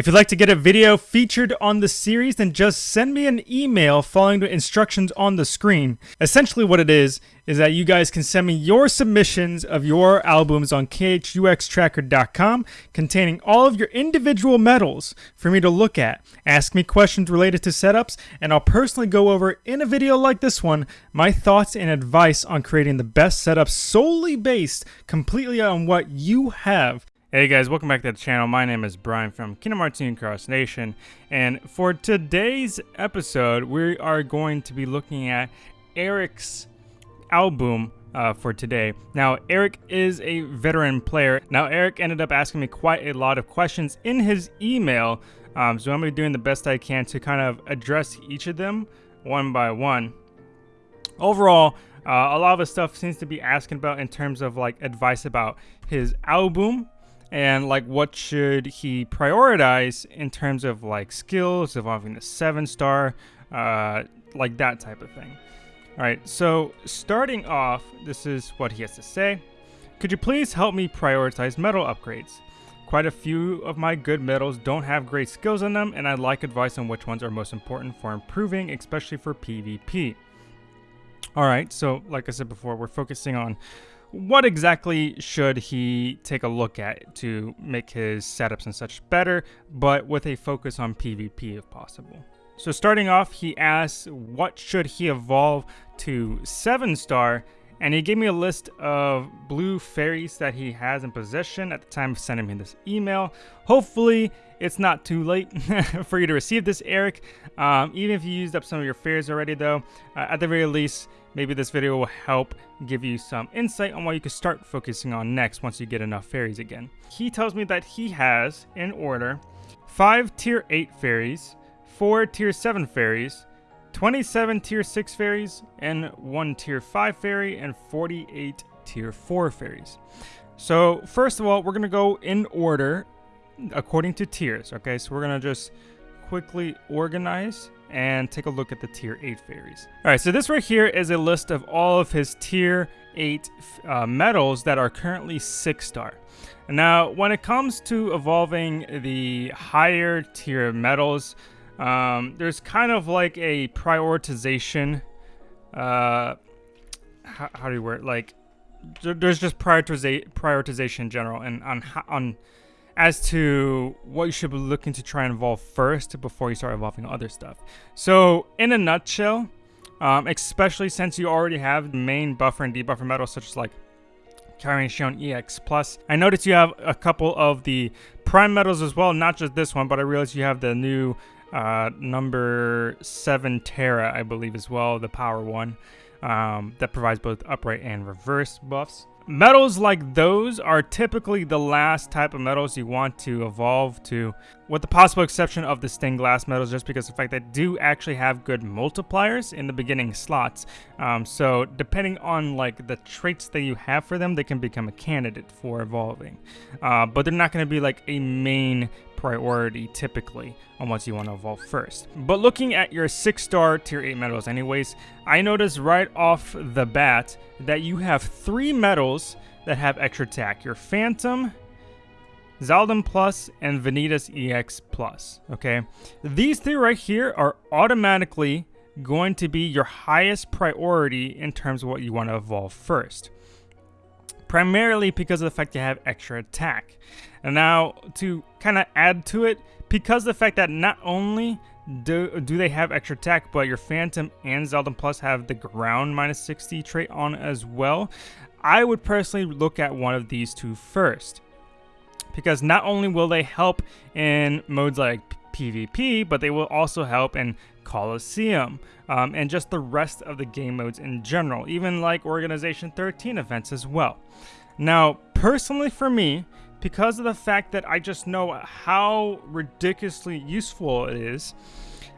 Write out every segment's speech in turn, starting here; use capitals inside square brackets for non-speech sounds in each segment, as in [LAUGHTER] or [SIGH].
If you'd like to get a video featured on the series, then just send me an email following the instructions on the screen. Essentially what it is, is that you guys can send me your submissions of your albums on khuxtracker.com containing all of your individual medals for me to look at. Ask me questions related to setups, and I'll personally go over in a video like this one my thoughts and advice on creating the best setup solely based completely on what you have Hey guys, welcome back to the channel. My name is Brian from Kingdom Hearts Cross Nation, and for today's episode, we are going to be looking at Eric's album uh, for today. Now, Eric is a veteran player. Now, Eric ended up asking me quite a lot of questions in his email, um, so I'm going to be doing the best I can to kind of address each of them one by one. Overall, uh, a lot of the stuff seems to be asking about in terms of like advice about his album and like what should he prioritize in terms of like skills evolving the seven star uh, like that type of thing? All right so starting off this is what he has to say. Could you please help me prioritize medal upgrades? Quite a few of my good medals don't have great skills in them and i'd like advice on which ones are most important for improving especially for pvp all right so like i said before we're focusing on what exactly should he take a look at to make his setups and such better, but with a focus on PvP if possible. So starting off, he asks what should he evolve to 7 star, and he gave me a list of blue fairies that he has in possession at the time of sending me this email. Hopefully, it's not too late [LAUGHS] for you to receive this, Eric. Um, even if you used up some of your fairies already, though, uh, at the very least, maybe this video will help give you some insight on what you could start focusing on next once you get enough fairies again. He tells me that he has, in order, 5 tier 8 fairies, 4 tier 7 fairies, 27 tier 6 fairies, and 1 tier 5 fairy, and 48 tier 4 fairies. So first of all, we're going to go in order according to tiers, okay? So we're going to just quickly organize and take a look at the tier 8 fairies. Alright, so this right here is a list of all of his tier 8 uh, medals that are currently 6 star. Now, when it comes to evolving the higher tier medals, um, there's kind of like a prioritization. Uh, how, how do you word it? like? There's just prioritiza prioritization in general, and on on as to what you should be looking to try and evolve first before you start evolving other stuff. So, in a nutshell, um, especially since you already have main buffer and debuffer medals such as like Carrying Shown EX Plus. I noticed you have a couple of the prime medals as well, not just this one, but I realized you have the new uh, number 7 Terra, I believe, as well, the power one, um, that provides both upright and reverse buffs. Medals like those are typically the last type of medals you want to evolve to, with the possible exception of the stained glass medals, just because of the fact that do actually have good multipliers in the beginning slots. Um, so depending on like the traits that you have for them, they can become a candidate for evolving. Uh, but they're not going to be like a main priority typically on what you want to evolve first. But looking at your 6 star tier 8 medals anyways, I noticed right off the bat that you have 3 medals that have extra attack. Your Phantom, Xaldin Plus, and Vanitas EX Plus, okay? These three right here are automatically going to be your highest priority in terms of what you want to evolve first primarily because of the fact you have extra attack. And now, to kind of add to it, because the fact that not only do, do they have extra attack, but your Phantom and Xaldin Plus have the ground minus 60 trait on as well, I would personally look at one of these two first. Because not only will they help in modes like PvP, but they will also help in Colosseum, um, and just the rest of the game modes in general, even like Organization 13 events as well. Now, personally for me, because of the fact that I just know how ridiculously useful it is,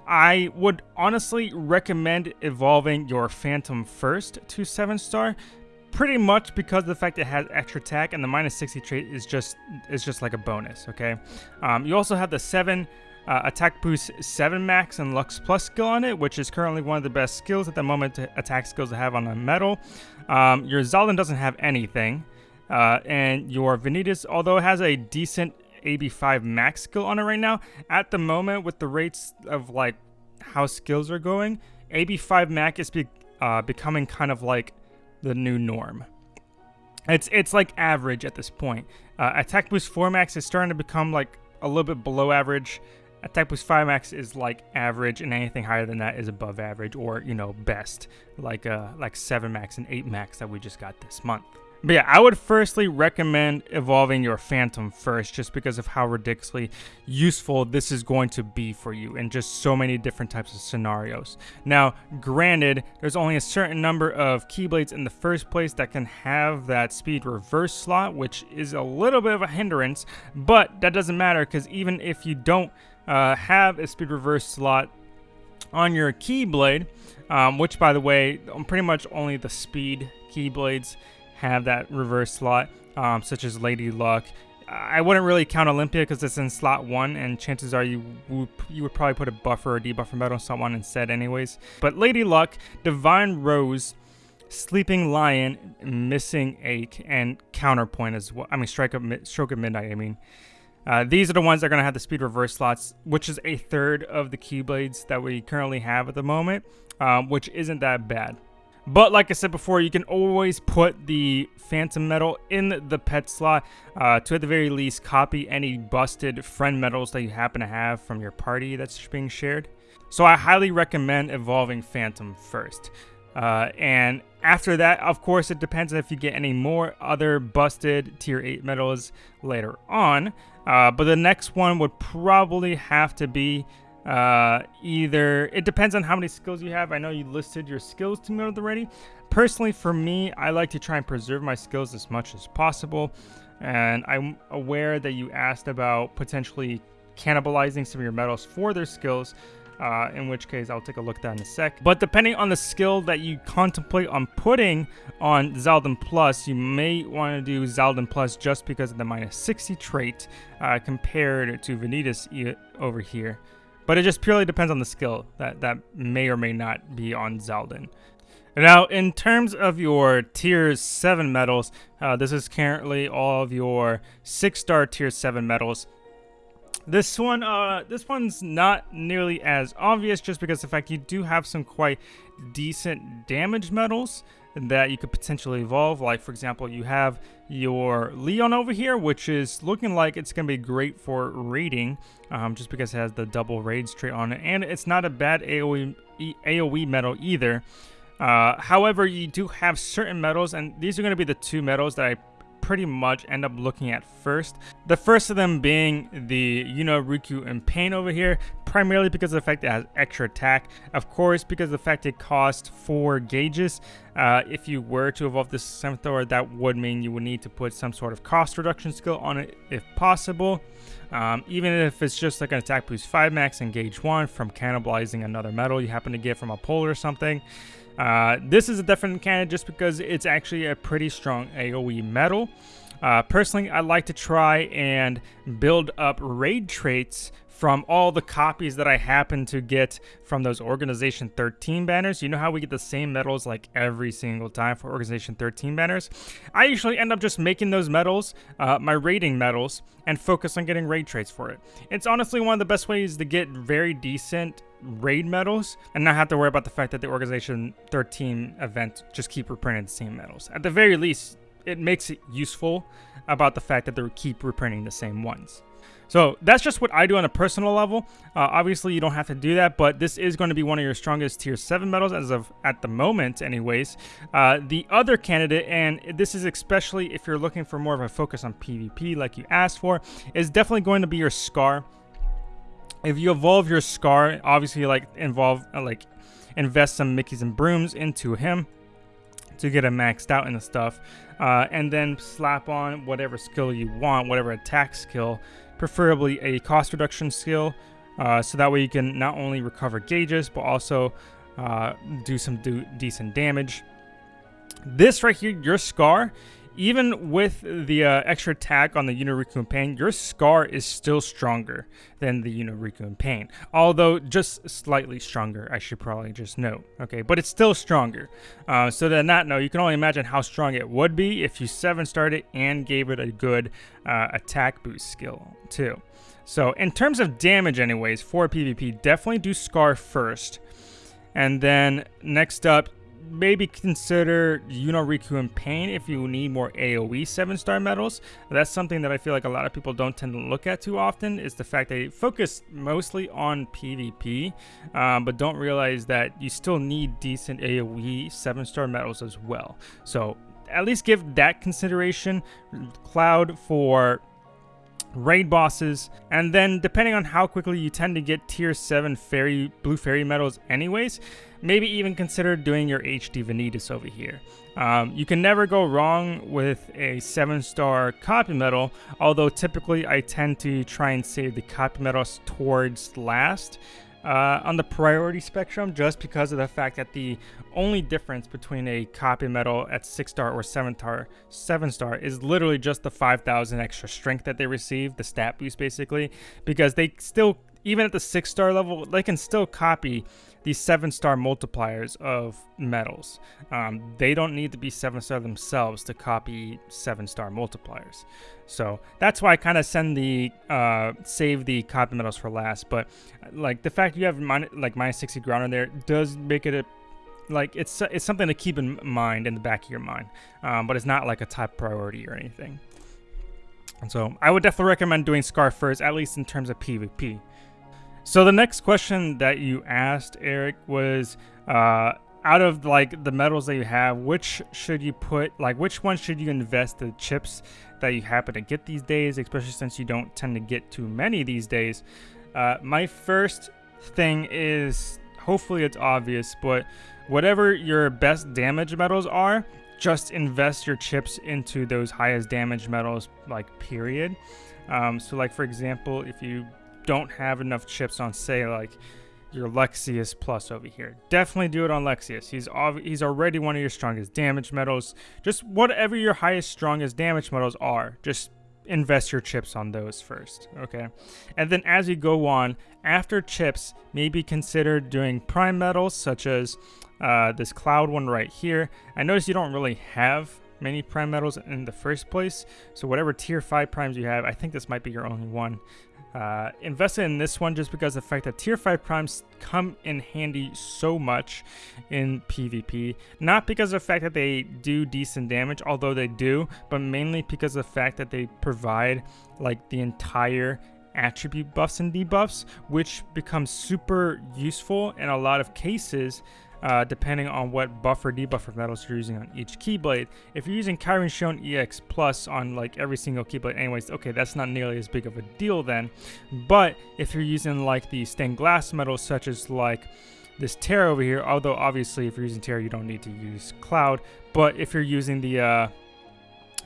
I would honestly recommend evolving your Phantom first to 7 star pretty much because of the fact it has extra attack and the minus 60 trait is just is just like a bonus okay um, you also have the 7 uh, attack boost 7 max and Lux Plus skill on it, which is currently one of the best skills at the moment to attack skills to have on a medal. Um, your Xaldin doesn't have anything. Uh, and your Vanitas, although it has a decent AB5 max skill on it right now. At the moment, with the rates of like how skills are going, AB5 max is be, uh, becoming kind of like the new norm. It's it's like average at this point. Uh, attack boost 4 max is starting to become like a little bit below average. Attack boost 5 max is like average, and anything higher than that is above average or you know best, like uh like 7 max and 8 max that we just got this month. But yeah, I would firstly recommend evolving your Phantom first just because of how ridiculously useful this is going to be for you in just so many different types of scenarios. Now, granted, there's only a certain number of Keyblades in the first place that can have that speed reverse slot, which is a little bit of a hindrance, but that doesn't matter because even if you don't uh, have a speed reverse slot on your Keyblade, um, which by the way, pretty much only the speed Keyblades have that reverse slot, um, such as Lady Luck. I wouldn't really count Olympia because it's in slot one, and chances are you would, you would probably put a buffer or debuffer medal on someone instead, anyways. But Lady Luck, Divine Rose, Sleeping Lion, Missing Ache, and Counterpoint as well. I mean, Strike of Stroke of Midnight. I mean, uh, these are the ones that are going to have the speed reverse slots, which is a third of the Keyblades that we currently have at the moment, um, which isn't that bad. But like I said before, you can always put the Phantom Medal in the pet slot uh, to at the very least copy any busted friend medals that you happen to have from your party that's being shared. So I highly recommend evolving Phantom first. Uh, and after that, of course, it depends if you get any more other busted tier 8 medals later on. Uh, but the next one would probably have to be uh, either it depends on how many skills you have. I know you listed your skills to me already. Personally, for me, I like to try and preserve my skills as much as possible. And I'm aware that you asked about potentially cannibalizing some of your medals for their skills. Uh, in which case I'll take a look at that in a sec. But depending on the skill that you contemplate on putting on Xaldin Plus, you may want to do Xaldin Plus just because of the minus 60 trait uh, compared to Vanitas over here. But it just purely depends on the skill that, that may or may not be on Xaldin. Now, in terms of your tier 7 medals, uh, this is currently all of your 6-star tier 7 medals. This one, uh, this one's not nearly as obvious just because the fact you do have some quite decent damage medals that you could potentially evolve. Like, for example, you have your Leon over here, which is looking like it's going to be great for raiding, um, just because it has the double raid trait on it. And it's not a bad AoE, AoE medal either. Uh, however, you do have certain medals, and these are going to be the two medals that I pretty much end up looking at first. The first of them being the Yuna Rikku in Paine over here, primarily because of the fact it has extra attack. Of course, because of the fact it costs 4 gauges. Uh, if you were to evolve this Seventh that would mean you would need to put some sort of cost reduction skill on it if possible. Um, even if it's just like an attack boost 5 max and gauge 1 from cannibalizing another medal you happen to get from a pole or something. Uh, this is a definite candidate just because it's actually a pretty strong AoE medal. Uh, personally, I like to try and build up raid traits from all the copies that I happen to get from those Organization 13 banners. You know how we get the same medals like every single time for Organization 13 banners? I usually end up just making those medals, uh, my raiding medals, and focus on getting raid traits for it. It's honestly one of the best ways to get very decent raid medals and not have to worry about the fact that the Organization 13 event just keep reprinting the same medals. At the very least, it makes it useful about the fact that they keep reprinting the same ones. So that's just what I do on a personal level. Uh, obviously, you don't have to do that, but this is going to be one of your strongest tier 7 medals as of at the moment anyways. Uh, the other candidate, and this is especially if you're looking for more of a focus on PvP like you asked for, is definitely going to be your Scar if you evolve your Scar, obviously like involve uh, like invest some Mickeys and Brooms into him to get him maxed out and stuff, uh, and then slap on whatever skill you want, whatever attack skill, preferably a cost reduction skill, uh, so that way you can not only recover gauges but also uh, do some do decent damage. This right here, your Scar, even with the uh, extra attack on the Yuna Rikku in Paine, your Scar is still stronger than the Yuna Rikku in Paine. Although just slightly stronger, I should probably just note. Okay, but it's still stronger. Uh, so to not know, you can only imagine how strong it would be if you 7-starred it and gave it a good uh, attack boost skill too. So in terms of damage anyways, for PvP, definitely do Scar first. And then next up, maybe consider Yuna Rikku and Paine if you need more AoE 7-star medals. That's something that I feel like a lot of people don't tend to look at too often is the fact they focus mostly on PvP, um, but don't realize that you still need decent AoE 7-star medals as well. So at least give that consideration. Cloud for raid bosses, and then depending on how quickly you tend to get tier 7 fairy blue fairy medals anyways, maybe even consider doing your HD Vanitas over here. Um, you can never go wrong with a 7-star copy medal, although typically I tend to try and save the copy medals towards last uh, on the priority spectrum just because of the fact that the only difference between a copy medal at 6 star or 7 star 7 star is literally just the 5000 extra strength that they receive the stat boost basically because they still even at the 6 star level they can still copy these 7 star multipliers of medals um, they don't need to be 7 star themselves to copy 7 star multipliers so that's why I kind of send the uh, save the copy medals for last. But like the fact you have like minus 60 ground in there does make it a like it's it's something to keep in mind in the back of your mind. Um, but it's not like a top priority or anything. And so I would definitely recommend doing Scar first, at least in terms of PvP. So the next question that you asked, Eric, was uh, out of like the medals that you have, which should you put, like which one should you invest the chips that you happen to get these days, especially since you don't tend to get too many these days. Uh, my first thing is, hopefully it's obvious, but whatever your best damage medals are, just invest your chips into those highest damage medals, like period. Um, so like for example, if you don't have enough chips on say like your Lexaeus Plus over here. Definitely do it on Lexaeus. He's he's already one of your strongest damage medals. Just whatever your highest strongest damage medals are, just invest your chips on those first, okay? And then as you go on, after chips, maybe consider doing prime medals such as uh, this cloud one right here. I notice you don't really have many prime medals in the first place, so whatever tier 5 primes you have, I think this might be your only one. Uh, invested in this one just because the fact that tier 5 primes come in handy so much in PvP. Not because of the fact that they do decent damage, although they do, but mainly because of the fact that they provide like the entire attribute buffs and debuffs, which becomes super useful in a lot of cases uh, depending on what buffer debuffer medals you're using on each keyblade. If you're using Kyrian Shown EX Plus on like every single keyblade anyways, okay, that's not nearly as big of a deal then. But if you're using like the stained glass medals such as like this Terra over here, although obviously if you're using Terra you don't need to use Cloud, but if you're using the uh,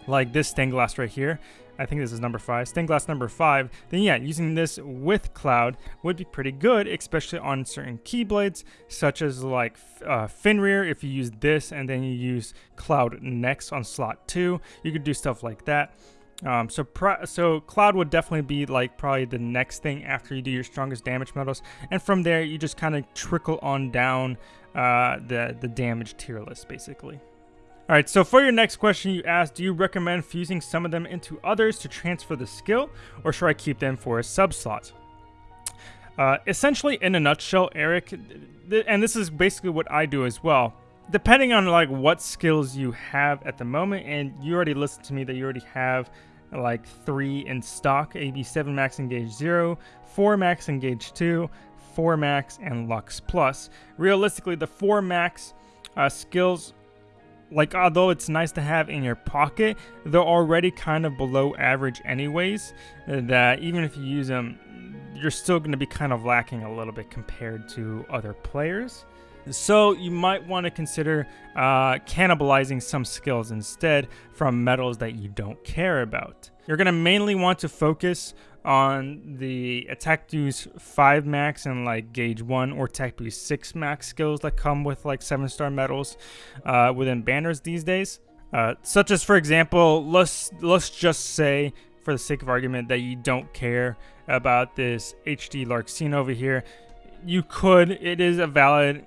like this stained glass right here, I think this is number five, stained glass number five, then yeah, using this with cloud would be pretty good, especially on certain keyblades, such as like uh, Fenrir, if you use this and then you use cloud next on slot two, you could do stuff like that. Um, so so cloud would definitely be like probably the next thing after you do your strongest damage medals, and from there you just kind of trickle on down uh, the the damage tier list basically. All right, so for your next question, you asked, do you recommend fusing some of them into others to transfer the skill, or should I keep them for a sub-slot? Uh, essentially, in a nutshell, Eric, th and this is basically what I do as well, depending on like what skills you have at the moment, and you already listened to me that you already have like three in stock, AB7 Max Engage 0, 4 Max Engage 2, 4 Max, and Lux Plus. Realistically, the 4 Max uh, skills like although it's nice to have in your pocket they're already kind of below average anyways that even if you use them you're still going to be kind of lacking a little bit compared to other players so you might want to consider uh, cannibalizing some skills instead from medals that you don't care about you're going to mainly want to focus on the attack boost 5 max and like gauge 1 or attack boost 6 max skills that come with like 7 star medals uh, within banners these days. Uh, such as, for example, let's let's just say, for the sake of argument, that you don't care about this HD Larxene over here. You could. It is a valid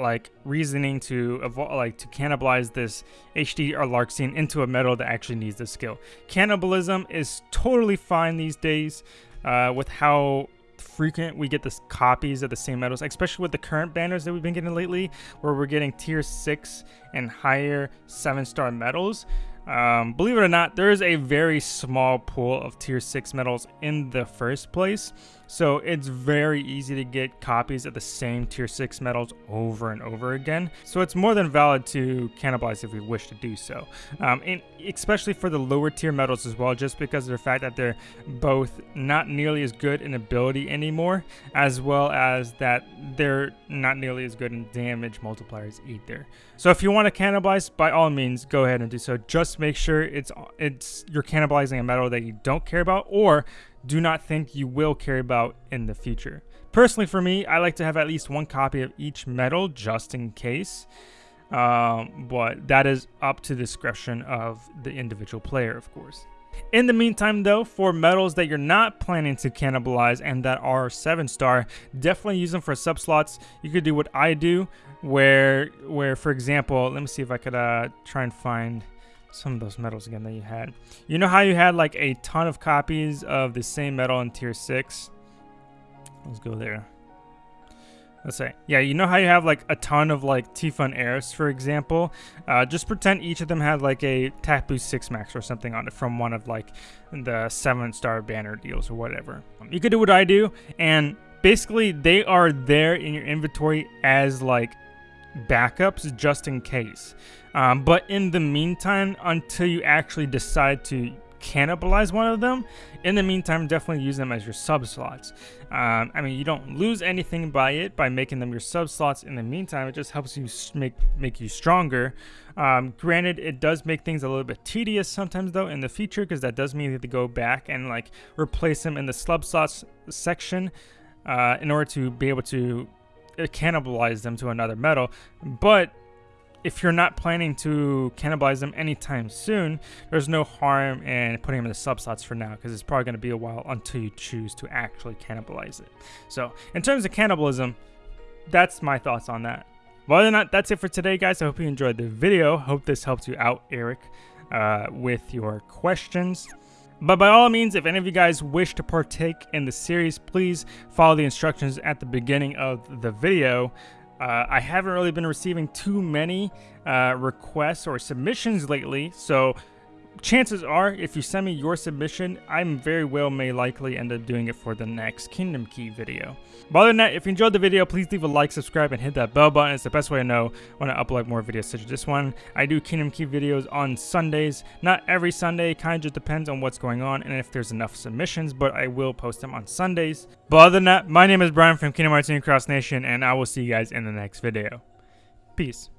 like reasoning to evolve, like to cannibalize this HD or Larxene into a medal that actually needs the skill. Cannibalism is totally fine these days uh, with how frequent we get the copies of the same medals, especially with the current banners that we've been getting lately, where we're getting tier 6 and higher 7 star medals. Um, believe it or not, there is a very small pool of tier 6 medals in the first place. So it's very easy to get copies of the same tier 6 medals over and over again. So it's more than valid to cannibalize if we wish to do so. Um, and especially for the lower tier medals as well, just because of the fact that they're both not nearly as good in ability anymore, as well as that they're not nearly as good in damage multipliers either. So if you want to cannibalize, by all means, go ahead and do so. Just make sure it's it's you're cannibalizing a medal that you don't care about or do not think you will care about in the future. Personally, for me, I like to have at least one copy of each medal just in case. Um, but that is up to discretion of the individual player, of course. In the meantime, though, for medals that you're not planning to cannibalize and that are 7 star, definitely use them for sub slots. You could do what I do, where, where for example, let me see if I could uh, try and find some of those medals again that you had. You know how you had like a ton of copies of the same medal in tier 6? Let's go there. Let's say, yeah, you know how you have like a ton of like T-Fun Airs, for example? Uh, just pretend each of them had like a Tapu 6 Max or something on it from one of like the 7 star banner deals or whatever. You could do what I do, and basically they are there in your inventory as like backups just in case. Um, but in the meantime, until you actually decide to cannibalize one of them, in the meantime, definitely use them as your sub slots. Um, I mean, you don't lose anything by it by making them your sub slots. In the meantime, it just helps you make make you stronger. Um, granted, it does make things a little bit tedious sometimes though in the future because that does mean you have to go back and like replace them in the sub slots section uh, in order to be able to uh, cannibalize them to another medal. But if you're not planning to cannibalize them anytime soon, there's no harm in putting them in the sub slots for now because it's probably going to be a while until you choose to actually cannibalize it. So, in terms of cannibalism, that's my thoughts on that. Well, other than that, that's it for today, guys. I hope you enjoyed the video. Hope this helped you out, Eric, uh, with your questions. But by all means, if any of you guys wish to partake in the series, please follow the instructions at the beginning of the video. Uh, I haven't really been receiving too many uh, requests or submissions lately, so chances are, if you send me your submission, I'm very well may likely end up doing it for the next Kingdom Key video. But other than that, if you enjoyed the video, please leave a like, subscribe, and hit that bell button. It's the best way to know when I upload more videos such as this one. I do Kingdom Key videos on Sundays. Not every Sunday, kind of just depends on what's going on and if there's enough submissions, but I will post them on Sundays. But other than that, my name is Brian from Kingdom Hearts Cross Nation, and I will see you guys in the next video. Peace.